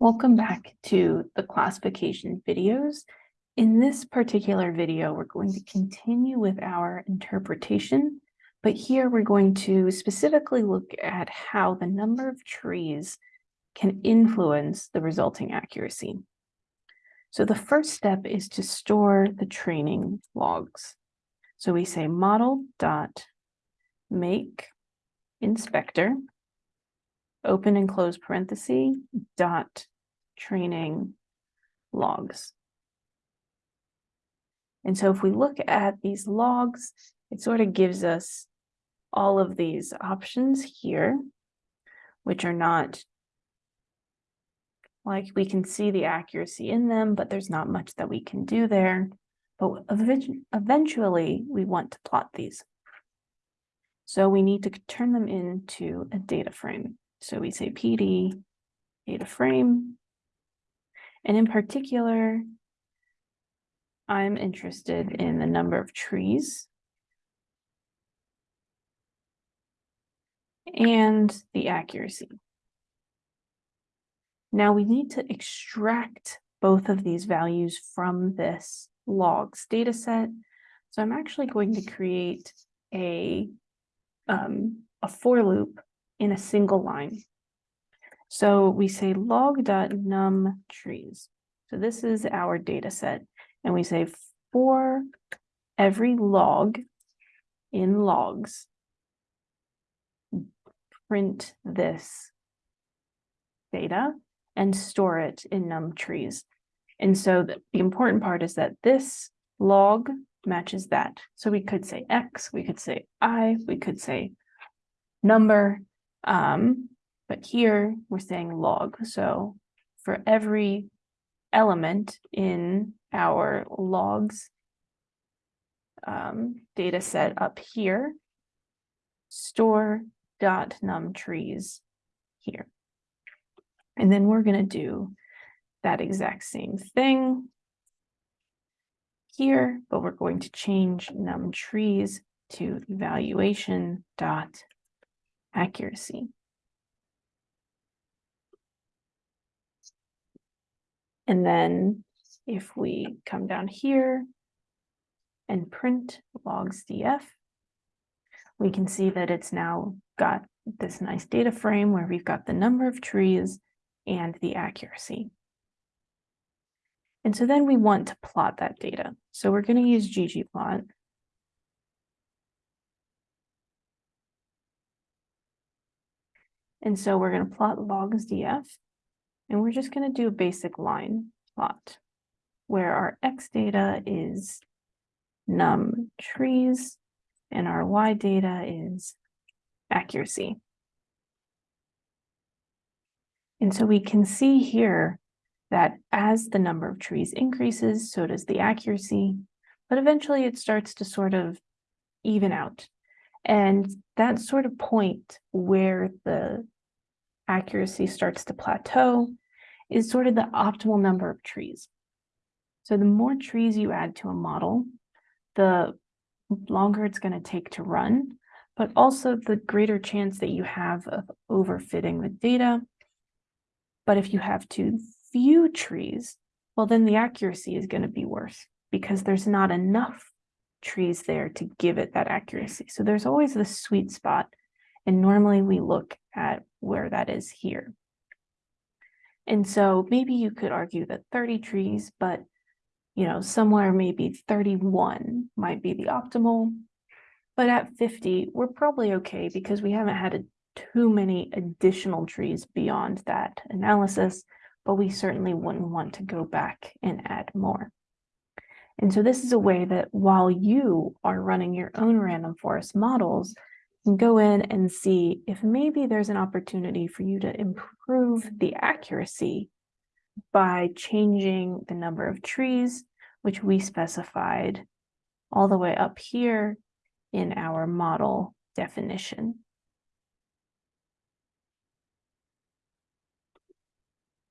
Welcome back to the classification videos. In this particular video, we're going to continue with our interpretation, but here we're going to specifically look at how the number of trees can influence the resulting accuracy. So the first step is to store the training logs. So we say model dot make inspector open and close parenthesis dot training logs. And so if we look at these logs, it sort of gives us all of these options here, which are not like we can see the accuracy in them, but there's not much that we can do there. But eventually we want to plot these. So we need to turn them into a data frame. So we say PD data frame. And in particular, I'm interested in the number of trees and the accuracy. Now we need to extract both of these values from this logs data set. So I'm actually going to create a, um, a for loop in a single line. So we say log.num trees. So this is our data set. And we say for every log in logs, print this data and store it in num trees. And so the, the important part is that this log matches that. So we could say X, we could say I, we could say number, um, but here we're saying log. So for every element in our logs um, data set up here, store dot num trees here. And then we're going to do that exact same thing here, but we're going to change num trees to evaluation dot accuracy. And then if we come down here and print logs df, we can see that it's now got this nice data frame where we've got the number of trees and the accuracy. And so then we want to plot that data. So we're going to use ggplot. And so we're going to plot logs df, and we're just going to do a basic line plot where our x data is num trees and our y data is accuracy. And so we can see here that as the number of trees increases, so does the accuracy, but eventually it starts to sort of even out. And that sort of point where the accuracy starts to plateau is sort of the optimal number of trees. So the more trees you add to a model, the longer it's going to take to run, but also the greater chance that you have of overfitting the data. But if you have too few trees, well, then the accuracy is going to be worse because there's not enough trees there to give it that accuracy. So there's always the sweet spot. And normally we look at where that is here. And so maybe you could argue that 30 trees, but you know, somewhere maybe 31 might be the optimal. But at 50, we're probably okay because we haven't had a, too many additional trees beyond that analysis, but we certainly wouldn't want to go back and add more. And so this is a way that while you are running your own random forest models, go in and see if maybe there's an opportunity for you to improve the accuracy by changing the number of trees, which we specified all the way up here in our model definition.